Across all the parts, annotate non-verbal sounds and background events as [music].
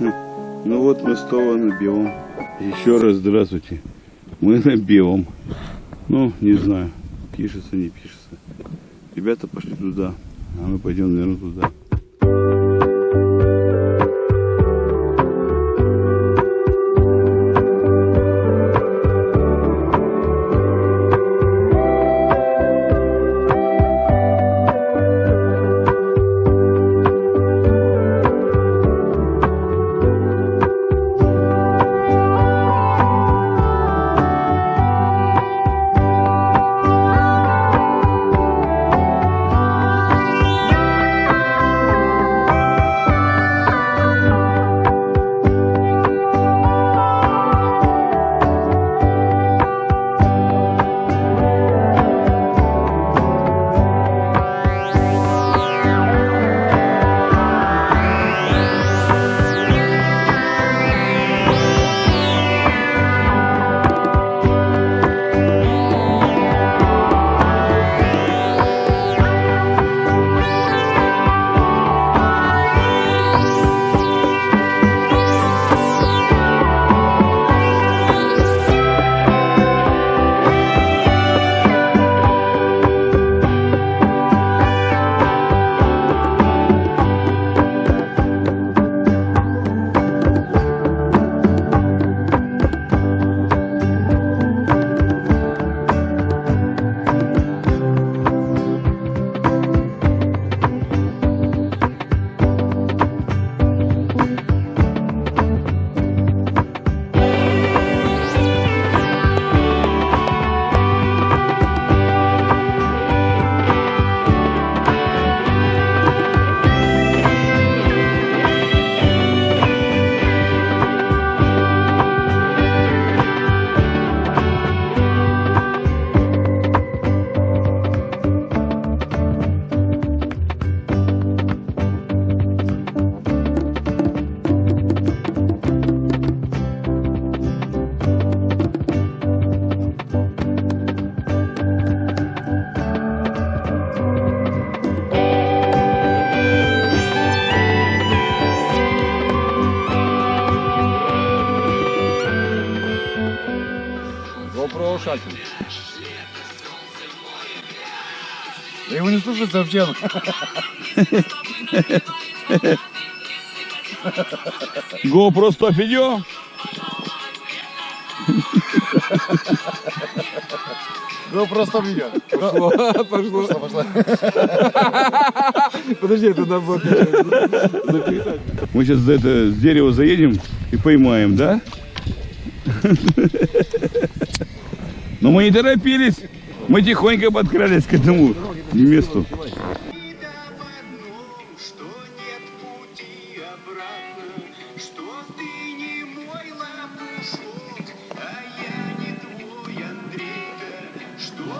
Ну вот мы снова на белом. Еще раз здравствуйте. Мы на белом. Ну, не знаю, пишется, не пишется. Ребята пошли туда, а мы пойдем, наверное, туда. Шатер. Да его не слушать совсем. GoPro 100 видео. GoPro 100 видео. Пошло. Подожди, это набор. Мы сейчас за это с дерева заедем и поймаем, да? Но мы не торопились. Мы тихонько подкрались к этому месту. что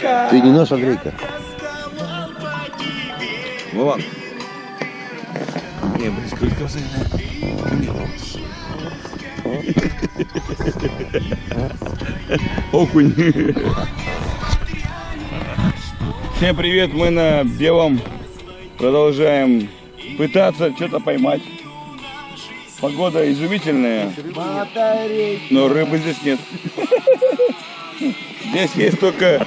Андрейка. Ты не наш Андрейка. Тосковал по тебе. Вова. Не, близко Окунь. Всем привет, мы на белом продолжаем пытаться что-то поймать. Погода изумительная, но рыбы здесь нет. [laughs] Здесь есть только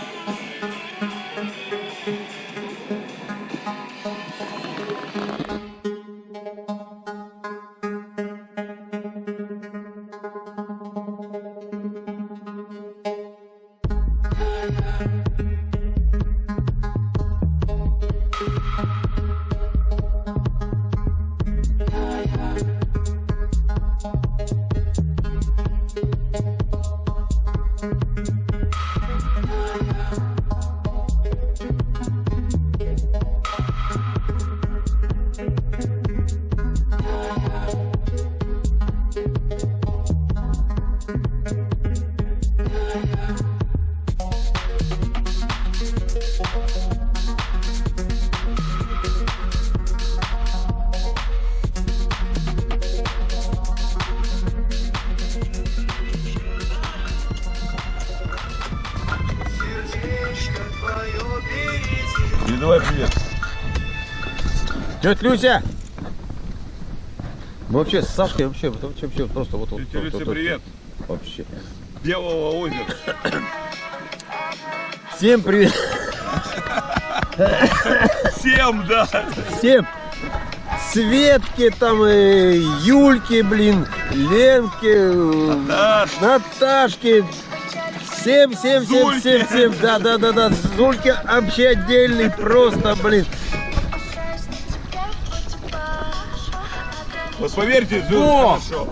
Передавай привет. Тетя Люся! Вообще с Сашкой вообще, вообще, вообще просто вот... Тетя вот, Люся, привет! Вообще. Белого озера. Всем привет! Всем, да. Всем! Светке там, э, Юльке, блин, Ленке, э, Наташ. Наташке. Всем, всем, всем, всем, всем. Да, да, да, да. Зульке вообще отдельный просто, блин. Вот поверьте, Зул, О! хорошо.